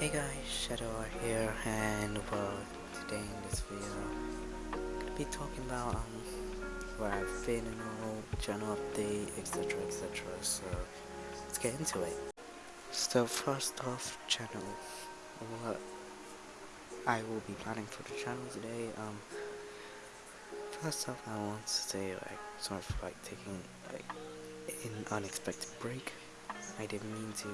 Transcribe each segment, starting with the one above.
Hey guys, Shadow here, and well, today in this video, I'm gonna be talking about um where I've been and all, channel update, etc, etc. So let's get into it. So first off, channel, what I will be planning for the channel today. Um, first off, I want to say like sorry for like taking like an unexpected break. I didn't mean to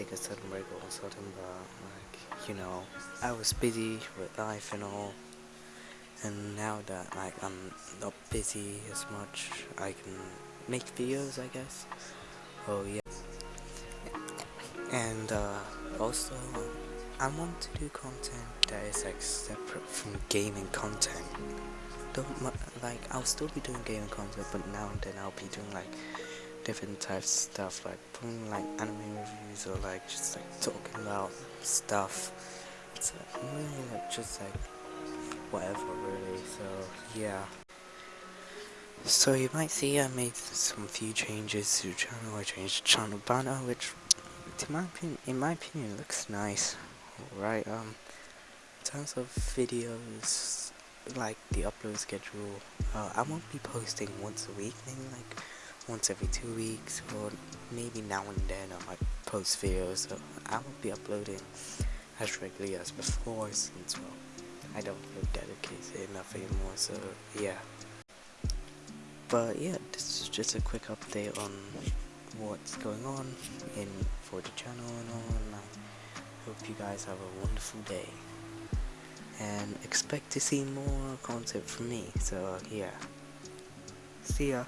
take a sudden break of a sudden, but like you know, I was busy with life and all, and now that like I'm not busy as much, I can make videos, I guess. Oh yeah, and uh, also I want to do content that is like separate from gaming content. Don't like I'll still be doing gaming content, but now and then I'll be doing like different types of stuff like putting like anime reviews or like just like talking about stuff. It's like, really like just like whatever really. So yeah. So you might see I made some few changes to the channel. I changed the channel banner which in my opinion in my opinion looks nice. Right um in terms of videos like the upload schedule uh, I won't be posting once a week maybe like once every two weeks or maybe now and then I might post videos so I won't be uploading as regularly as before since well I don't feel dedicated enough anymore so yeah. But yeah this is just a quick update on what's going on in for the channel and all and I hope you guys have a wonderful day. And expect to see more content from me so yeah. See ya